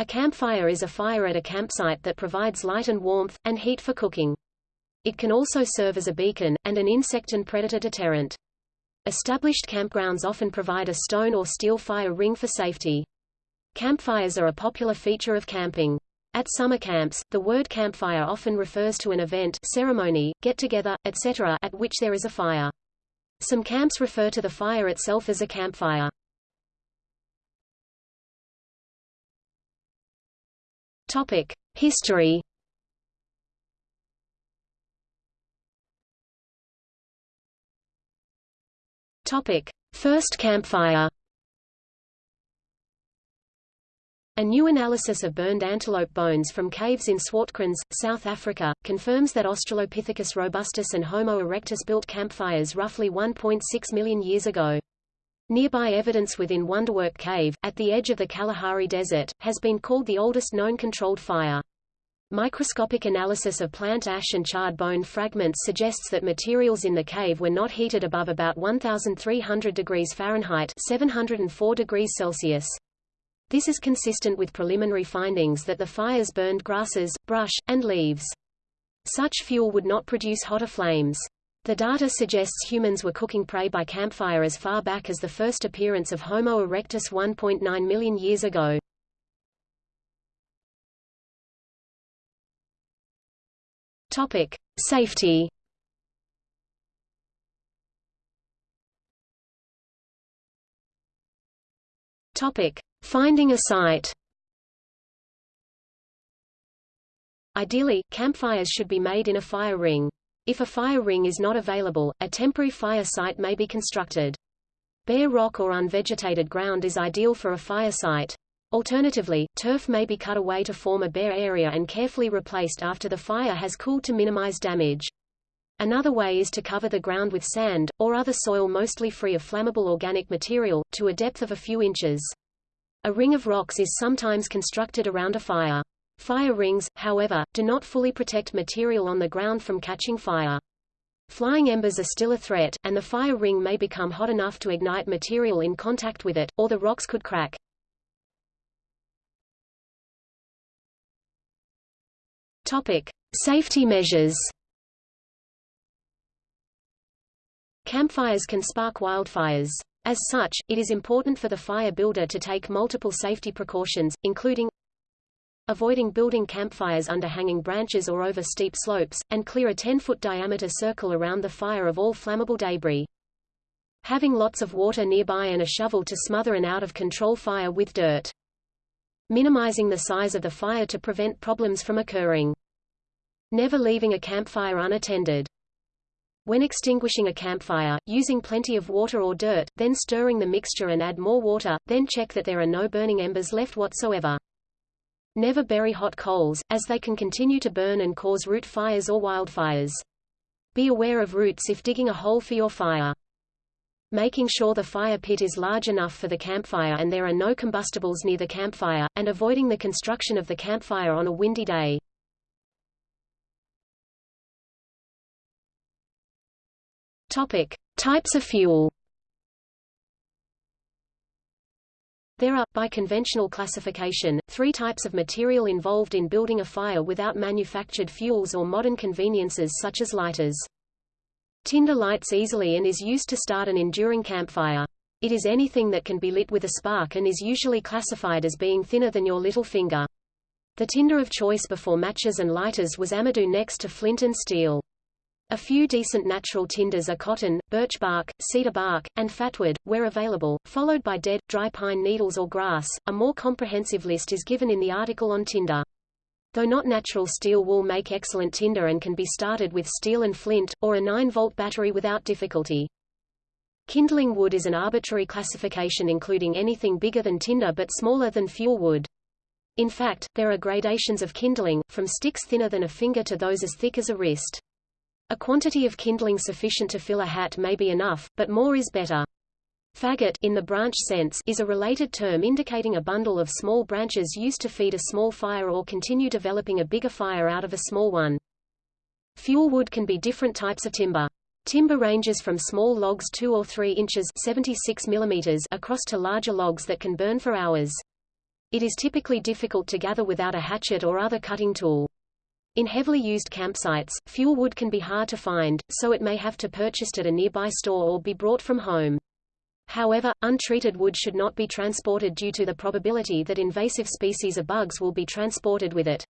A campfire is a fire at a campsite that provides light and warmth, and heat for cooking. It can also serve as a beacon, and an insect and predator deterrent. Established campgrounds often provide a stone or steel fire ring for safety. Campfires are a popular feature of camping. At summer camps, the word campfire often refers to an event ceremony, get-together, etc. at which there is a fire. Some camps refer to the fire itself as a campfire. Topic: History. Topic: First campfire. A new analysis of burned antelope bones from caves in Swartkrans, South Africa, confirms that Australopithecus robustus and Homo erectus built campfires roughly 1.6 million years ago. Nearby evidence within Wonderwerk Cave, at the edge of the Kalahari Desert, has been called the oldest known controlled fire. Microscopic analysis of plant ash and charred bone fragments suggests that materials in the cave were not heated above about 1,300 degrees Fahrenheit 704 degrees Celsius. This is consistent with preliminary findings that the fires burned grasses, brush, and leaves. Such fuel would not produce hotter flames. The data suggests humans were cooking prey by campfire as far back as the first appearance of Homo erectus 1.9 million years ago. Topic: Safety. Topic: Finding a site. Ideally, campfires should be made in a fire ring. If a fire ring is not available, a temporary fire site may be constructed. Bare rock or unvegetated ground is ideal for a fire site. Alternatively, turf may be cut away to form a bare area and carefully replaced after the fire has cooled to minimize damage. Another way is to cover the ground with sand, or other soil mostly free of flammable organic material, to a depth of a few inches. A ring of rocks is sometimes constructed around a fire. Fire rings, however, do not fully protect material on the ground from catching fire. Flying embers are still a threat, and the fire ring may become hot enough to ignite material in contact with it, or the rocks could crack. Topic: Safety measures. Campfires can spark wildfires. As such, it is important for the fire builder to take multiple safety precautions, including avoiding building campfires under hanging branches or over steep slopes, and clear a 10-foot diameter circle around the fire of all flammable debris. Having lots of water nearby and a shovel to smother an out-of-control fire with dirt. Minimizing the size of the fire to prevent problems from occurring. Never leaving a campfire unattended. When extinguishing a campfire, using plenty of water or dirt, then stirring the mixture and add more water, then check that there are no burning embers left whatsoever. Never bury hot coals, as they can continue to burn and cause root fires or wildfires. Be aware of roots if digging a hole for your fire. Making sure the fire pit is large enough for the campfire and there are no combustibles near the campfire, and avoiding the construction of the campfire on a windy day. Topic. Types of fuel There are, by conventional classification, three types of material involved in building a fire without manufactured fuels or modern conveniences such as lighters. Tinder lights easily and is used to start an enduring campfire. It is anything that can be lit with a spark and is usually classified as being thinner than your little finger. The tinder of choice before matches and lighters was amadou next to flint and steel. A few decent natural tinders are cotton, birch bark, cedar bark, and fatwood, where available, followed by dead, dry pine needles or grass. A more comprehensive list is given in the article on tinder. Though not natural steel wool make excellent tinder and can be started with steel and flint, or a 9-volt battery without difficulty. Kindling wood is an arbitrary classification including anything bigger than tinder but smaller than fuel wood. In fact, there are gradations of kindling, from sticks thinner than a finger to those as thick as a wrist. A quantity of kindling sufficient to fill a hat may be enough, but more is better. Faggot in the branch sense is a related term indicating a bundle of small branches used to feed a small fire or continue developing a bigger fire out of a small one. Fuel wood can be different types of timber. Timber ranges from small logs 2 or 3 inches 76 millimeters across to larger logs that can burn for hours. It is typically difficult to gather without a hatchet or other cutting tool. In heavily used campsites, fuel wood can be hard to find, so it may have to purchased at a nearby store or be brought from home. However, untreated wood should not be transported due to the probability that invasive species of bugs will be transported with it.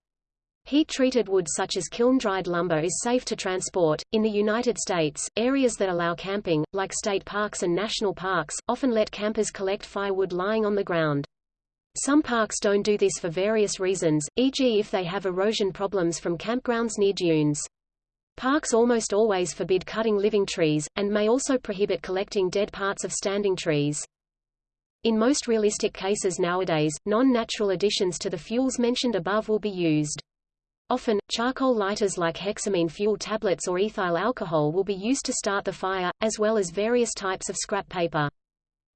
Heat-treated wood such as kiln-dried lumber is safe to transport. In the United States, areas that allow camping, like state parks and national parks, often let campers collect firewood lying on the ground. Some parks don't do this for various reasons, e.g. if they have erosion problems from campgrounds near dunes. Parks almost always forbid cutting living trees, and may also prohibit collecting dead parts of standing trees. In most realistic cases nowadays, non-natural additions to the fuels mentioned above will be used. Often, charcoal lighters like hexamine fuel tablets or ethyl alcohol will be used to start the fire, as well as various types of scrap paper.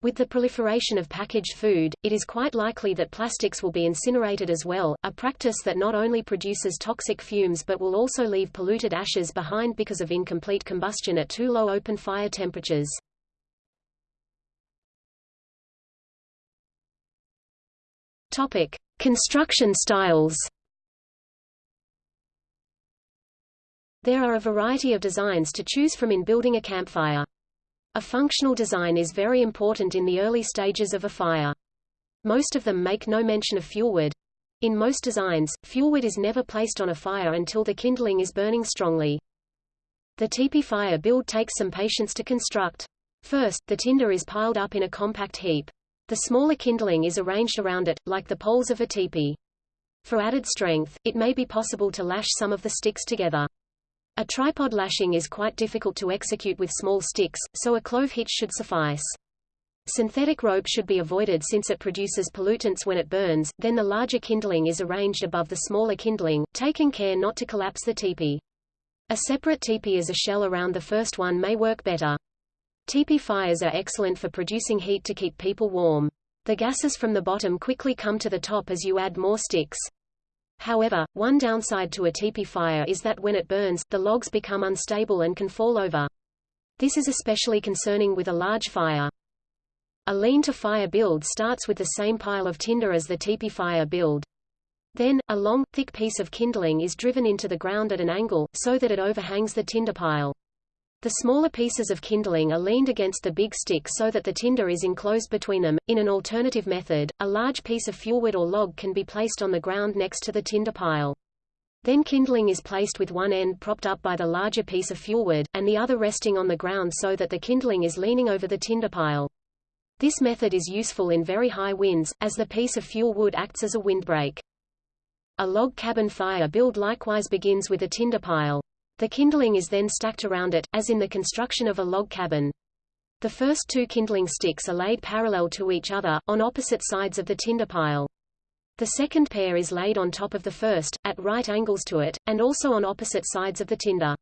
With the proliferation of packaged food, it is quite likely that plastics will be incinerated as well, a practice that not only produces toxic fumes but will also leave polluted ashes behind because of incomplete combustion at too low open fire temperatures. Topic: Construction styles. There are a variety of designs to choose from in building a campfire. A functional design is very important in the early stages of a fire. Most of them make no mention of fuelwood. In most designs, fuelwood is never placed on a fire until the kindling is burning strongly. The teepee fire build takes some patience to construct. First, the tinder is piled up in a compact heap. The smaller kindling is arranged around it, like the poles of a teepee. For added strength, it may be possible to lash some of the sticks together. A tripod lashing is quite difficult to execute with small sticks, so a clove hitch should suffice. Synthetic rope should be avoided since it produces pollutants when it burns, then the larger kindling is arranged above the smaller kindling, taking care not to collapse the teepee. A separate teepee as a shell around the first one may work better. Teepee fires are excellent for producing heat to keep people warm. The gases from the bottom quickly come to the top as you add more sticks. However, one downside to a teepee fire is that when it burns, the logs become unstable and can fall over. This is especially concerning with a large fire. A lean-to-fire build starts with the same pile of tinder as the teepee fire build. Then, a long, thick piece of kindling is driven into the ground at an angle, so that it overhangs the tinder pile. The smaller pieces of kindling are leaned against the big stick so that the tinder is enclosed between them. In an alternative method, a large piece of fuelwood or log can be placed on the ground next to the tinder pile. Then kindling is placed with one end propped up by the larger piece of fuelwood, and the other resting on the ground so that the kindling is leaning over the tinder pile. This method is useful in very high winds, as the piece of fuel wood acts as a windbreak. A log cabin fire build likewise begins with a tinder pile. The kindling is then stacked around it, as in the construction of a log cabin. The first two kindling sticks are laid parallel to each other, on opposite sides of the tinder pile. The second pair is laid on top of the first, at right angles to it, and also on opposite sides of the tinder.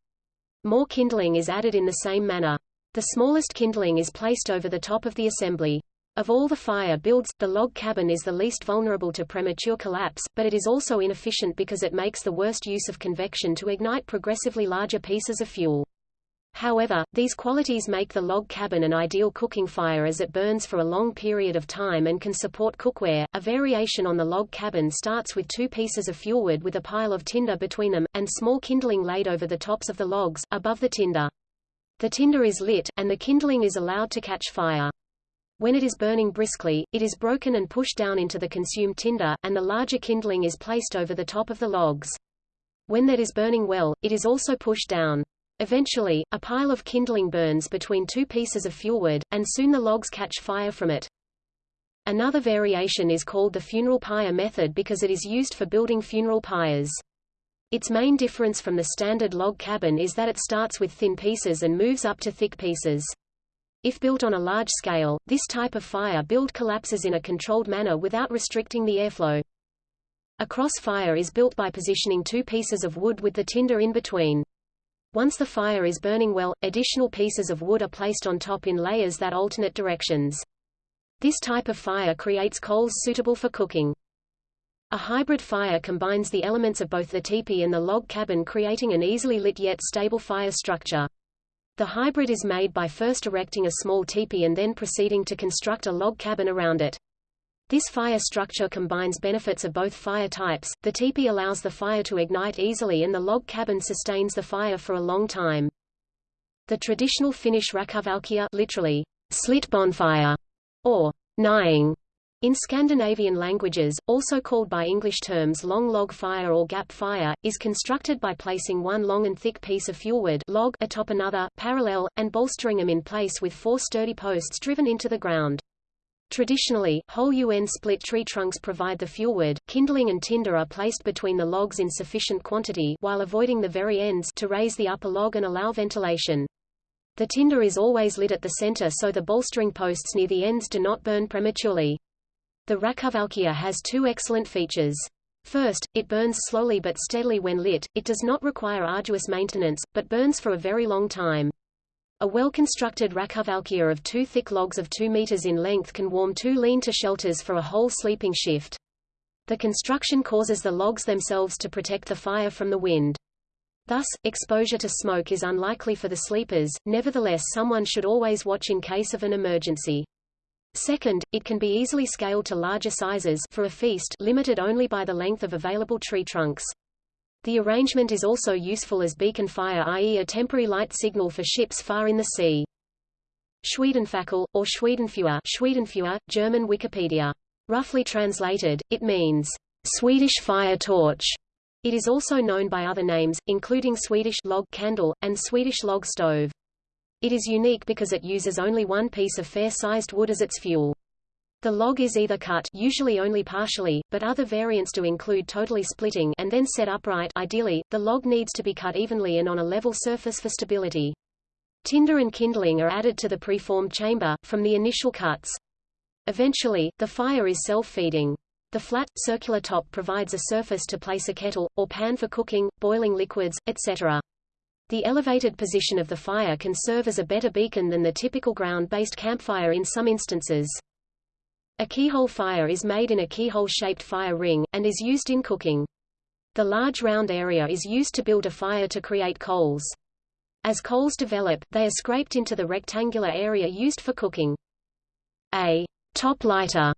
More kindling is added in the same manner. The smallest kindling is placed over the top of the assembly. Of all the fire builds, the log cabin is the least vulnerable to premature collapse, but it is also inefficient because it makes the worst use of convection to ignite progressively larger pieces of fuel. However, these qualities make the log cabin an ideal cooking fire as it burns for a long period of time and can support cookware. A variation on the log cabin starts with two pieces of fuelwood with a pile of tinder between them, and small kindling laid over the tops of the logs, above the tinder. The tinder is lit, and the kindling is allowed to catch fire. When it is burning briskly, it is broken and pushed down into the consumed tinder, and the larger kindling is placed over the top of the logs. When that is burning well, it is also pushed down. Eventually, a pile of kindling burns between two pieces of fuelwood, and soon the logs catch fire from it. Another variation is called the funeral pyre method because it is used for building funeral pyres. Its main difference from the standard log cabin is that it starts with thin pieces and moves up to thick pieces. If built on a large scale, this type of fire build collapses in a controlled manner without restricting the airflow. A cross fire is built by positioning two pieces of wood with the tinder in between. Once the fire is burning well, additional pieces of wood are placed on top in layers that alternate directions. This type of fire creates coals suitable for cooking. A hybrid fire combines the elements of both the teepee and the log cabin creating an easily lit yet stable fire structure. The hybrid is made by first erecting a small teepee and then proceeding to construct a log cabin around it. This fire structure combines benefits of both fire types. The teepee allows the fire to ignite easily and the log cabin sustains the fire for a long time. The traditional Finnish rakovalkea literally, slit bonfire, or nying, in Scandinavian languages, also called by English terms long log fire or gap fire, is constructed by placing one long and thick piece of fuelwood log atop another, parallel, and bolstering them in place with four sturdy posts driven into the ground. Traditionally, whole UN split tree trunks provide the fuelwood, kindling and tinder are placed between the logs in sufficient quantity while avoiding the very ends to raise the upper log and allow ventilation. The tinder is always lit at the center so the bolstering posts near the ends do not burn prematurely. The Rakovalkea has two excellent features. First, it burns slowly but steadily when lit, it does not require arduous maintenance, but burns for a very long time. A well-constructed Rakovalkea of two thick logs of 2 meters in length can warm two lean-to shelters for a whole sleeping shift. The construction causes the logs themselves to protect the fire from the wind. Thus, exposure to smoke is unlikely for the sleepers, nevertheless someone should always watch in case of an emergency. Second, it can be easily scaled to larger sizes for a feast limited only by the length of available tree trunks. The arrangement is also useful as beacon fire i.e. a temporary light signal for ships far in the sea. Schwedenfackel, or Schwedenfeuer, Schwedenfeuer German Wikipedia. Roughly translated, it means, Swedish fire torch. It is also known by other names, including Swedish log candle, and Swedish log stove. It is unique because it uses only one piece of fair-sized wood as its fuel. The log is either cut usually only partially, but other variants do include totally splitting and then set upright ideally, the log needs to be cut evenly and on a level surface for stability. Tinder and kindling are added to the preformed chamber, from the initial cuts. Eventually, the fire is self-feeding. The flat, circular top provides a surface to place a kettle, or pan for cooking, boiling liquids, etc. The elevated position of the fire can serve as a better beacon than the typical ground-based campfire in some instances. A keyhole fire is made in a keyhole-shaped fire ring, and is used in cooking. The large round area is used to build a fire to create coals. As coals develop, they are scraped into the rectangular area used for cooking. A top lighter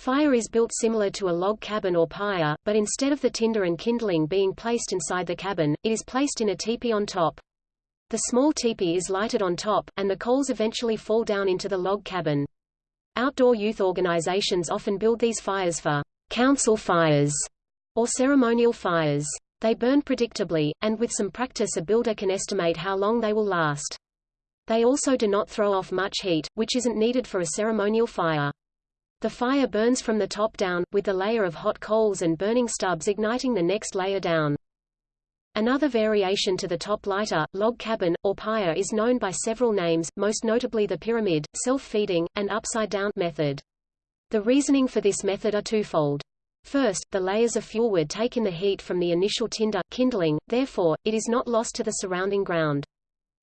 fire is built similar to a log cabin or pyre, but instead of the tinder and kindling being placed inside the cabin, it is placed in a teepee on top. The small teepee is lighted on top, and the coals eventually fall down into the log cabin. Outdoor youth organizations often build these fires for council fires or ceremonial fires. They burn predictably, and with some practice a builder can estimate how long they will last. They also do not throw off much heat, which isn't needed for a ceremonial fire. The fire burns from the top down, with the layer of hot coals and burning stubs igniting the next layer down. Another variation to the top lighter, log cabin, or pyre is known by several names, most notably the pyramid, self-feeding, and upside-down method. The reasoning for this method are twofold. First, the layers of fuelwood take in the heat from the initial tinder kindling, therefore, it is not lost to the surrounding ground.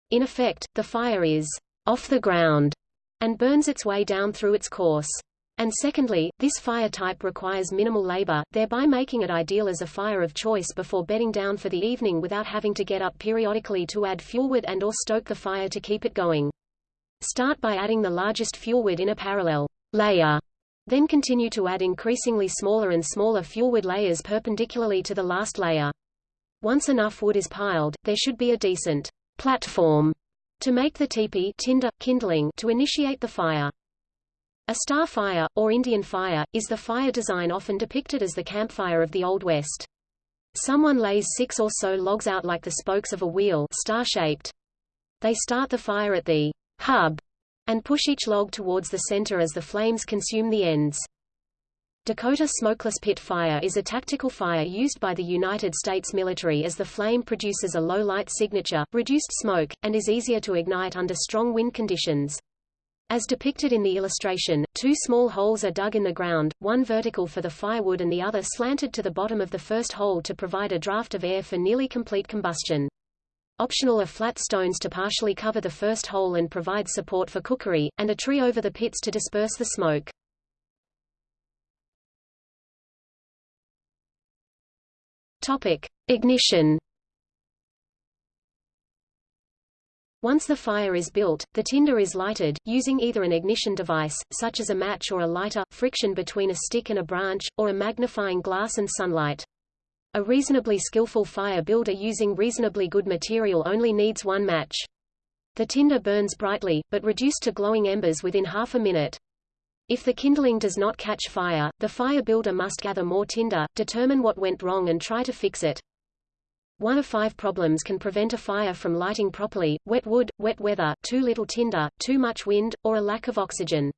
In effect, the fire is off the ground and burns its way down through its course. And secondly, this fire type requires minimal labor, thereby making it ideal as a fire of choice before bedding down for the evening without having to get up periodically to add fuelwood and or stoke the fire to keep it going. Start by adding the largest fuelwood in a parallel layer. Then continue to add increasingly smaller and smaller fuelwood layers perpendicularly to the last layer. Once enough wood is piled, there should be a decent platform to make the teepee tinder, kindling to initiate the fire. A star fire, or Indian fire, is the fire design often depicted as the campfire of the Old West. Someone lays six or so logs out like the spokes of a wheel star-shaped. They start the fire at the hub and push each log towards the center as the flames consume the ends. Dakota Smokeless Pit Fire is a tactical fire used by the United States military as the flame produces a low light signature, reduced smoke, and is easier to ignite under strong wind conditions. As depicted in the illustration, two small holes are dug in the ground, one vertical for the firewood and the other slanted to the bottom of the first hole to provide a draft of air for nearly complete combustion. Optional are flat stones to partially cover the first hole and provide support for cookery, and a tree over the pits to disperse the smoke. Topic. Ignition Once the fire is built, the tinder is lighted, using either an ignition device, such as a match or a lighter, friction between a stick and a branch, or a magnifying glass and sunlight. A reasonably skillful fire builder using reasonably good material only needs one match. The tinder burns brightly, but reduced to glowing embers within half a minute. If the kindling does not catch fire, the fire builder must gather more tinder, determine what went wrong and try to fix it. One of five problems can prevent a fire from lighting properly, wet wood, wet weather, too little tinder, too much wind, or a lack of oxygen.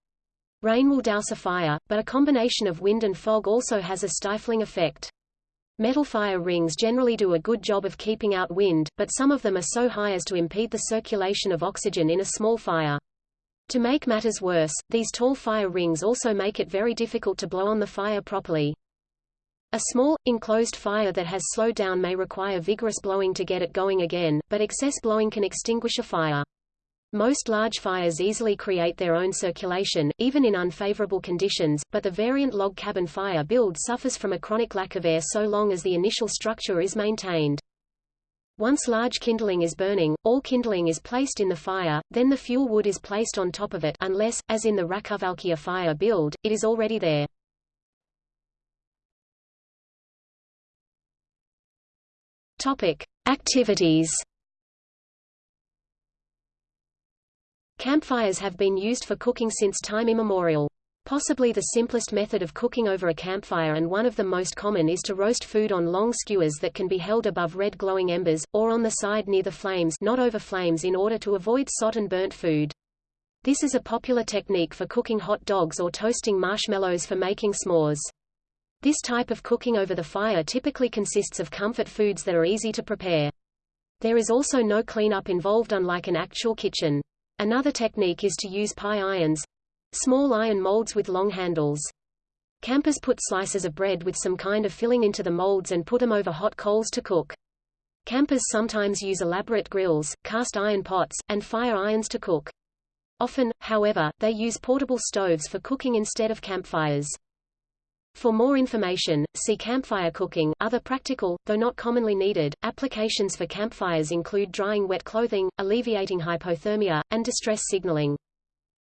Rain will douse a fire, but a combination of wind and fog also has a stifling effect. Metal fire rings generally do a good job of keeping out wind, but some of them are so high as to impede the circulation of oxygen in a small fire. To make matters worse, these tall fire rings also make it very difficult to blow on the fire properly. A small, enclosed fire that has slowed down may require vigorous blowing to get it going again, but excess blowing can extinguish a fire. Most large fires easily create their own circulation, even in unfavorable conditions, but the variant log cabin fire build suffers from a chronic lack of air so long as the initial structure is maintained. Once large kindling is burning, all kindling is placed in the fire, then the fuel wood is placed on top of it unless, as in the Rakovalkea fire build, it is already there. Topic. Activities Campfires have been used for cooking since time immemorial. Possibly the simplest method of cooking over a campfire and one of the most common is to roast food on long skewers that can be held above red glowing embers, or on the side near the flames not over flames in order to avoid sot and burnt food. This is a popular technique for cooking hot dogs or toasting marshmallows for making s'mores. This type of cooking over the fire typically consists of comfort foods that are easy to prepare. There is also no cleanup involved unlike an actual kitchen. Another technique is to use pie irons small iron molds with long handles. Campers put slices of bread with some kind of filling into the molds and put them over hot coals to cook. Campers sometimes use elaborate grills, cast iron pots, and fire irons to cook. Often, however, they use portable stoves for cooking instead of campfires. For more information, see campfire cooking. Other practical, though not commonly needed, applications for campfires include drying wet clothing, alleviating hypothermia, and distress signaling.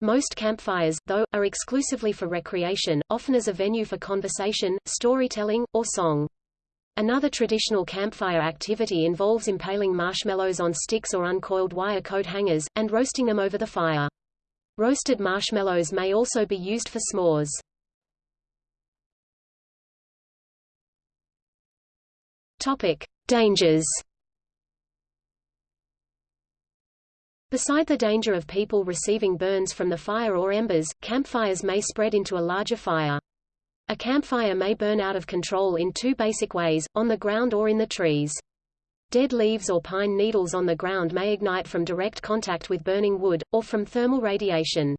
Most campfires, though, are exclusively for recreation, often as a venue for conversation, storytelling, or song. Another traditional campfire activity involves impaling marshmallows on sticks or uncoiled wire coat hangers, and roasting them over the fire. Roasted marshmallows may also be used for s'mores. Topic: Dangers. Beside the danger of people receiving burns from the fire or embers, campfires may spread into a larger fire. A campfire may burn out of control in two basic ways, on the ground or in the trees. Dead leaves or pine needles on the ground may ignite from direct contact with burning wood, or from thermal radiation.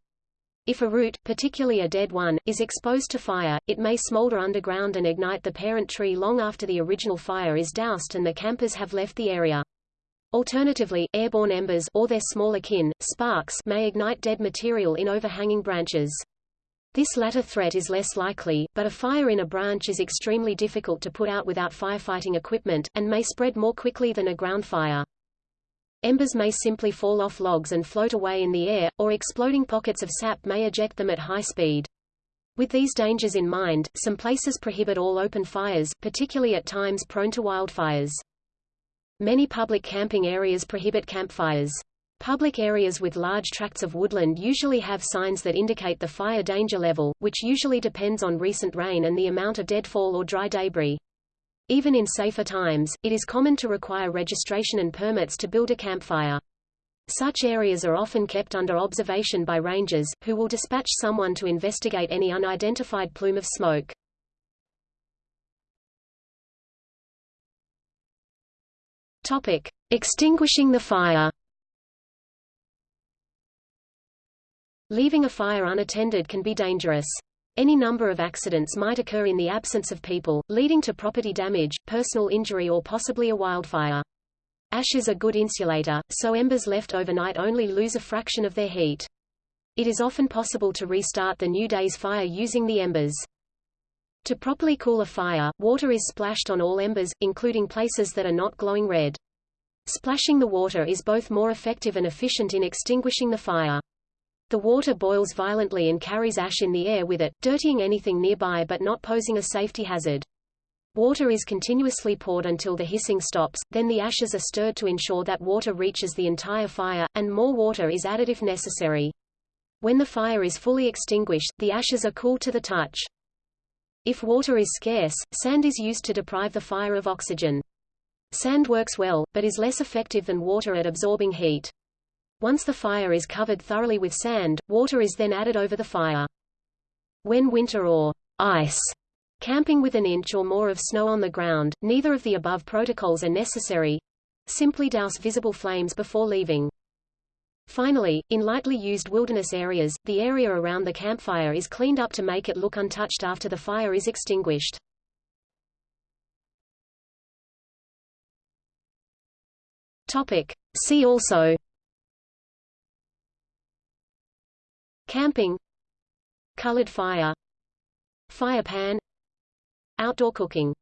If a root, particularly a dead one, is exposed to fire, it may smolder underground and ignite the parent tree long after the original fire is doused and the campers have left the area. Alternatively, airborne embers or their smaller kin, sparks may ignite dead material in overhanging branches. This latter threat is less likely, but a fire in a branch is extremely difficult to put out without firefighting equipment, and may spread more quickly than a ground fire. Embers may simply fall off logs and float away in the air, or exploding pockets of sap may eject them at high speed. With these dangers in mind, some places prohibit all open fires, particularly at times prone to wildfires. Many public camping areas prohibit campfires. Public areas with large tracts of woodland usually have signs that indicate the fire danger level, which usually depends on recent rain and the amount of deadfall or dry debris. Even in safer times, it is common to require registration and permits to build a campfire. Such areas are often kept under observation by rangers, who will dispatch someone to investigate any unidentified plume of smoke. Topic. Extinguishing the fire Leaving a fire unattended can be dangerous. Any number of accidents might occur in the absence of people, leading to property damage, personal injury or possibly a wildfire. Ash is a good insulator, so embers left overnight only lose a fraction of their heat. It is often possible to restart the new day's fire using the embers. To properly cool a fire, water is splashed on all embers, including places that are not glowing red. Splashing the water is both more effective and efficient in extinguishing the fire. The water boils violently and carries ash in the air with it, dirtying anything nearby but not posing a safety hazard. Water is continuously poured until the hissing stops, then the ashes are stirred to ensure that water reaches the entire fire, and more water is added if necessary. When the fire is fully extinguished, the ashes are cool to the touch. If water is scarce, sand is used to deprive the fire of oxygen. Sand works well, but is less effective than water at absorbing heat. Once the fire is covered thoroughly with sand, water is then added over the fire. When winter or ice camping with an inch or more of snow on the ground, neither of the above protocols are necessary. Simply douse visible flames before leaving. Finally, in lightly used wilderness areas, the area around the campfire is cleaned up to make it look untouched after the fire is extinguished. Topic. See also Camping Colored fire Fire pan Outdoor cooking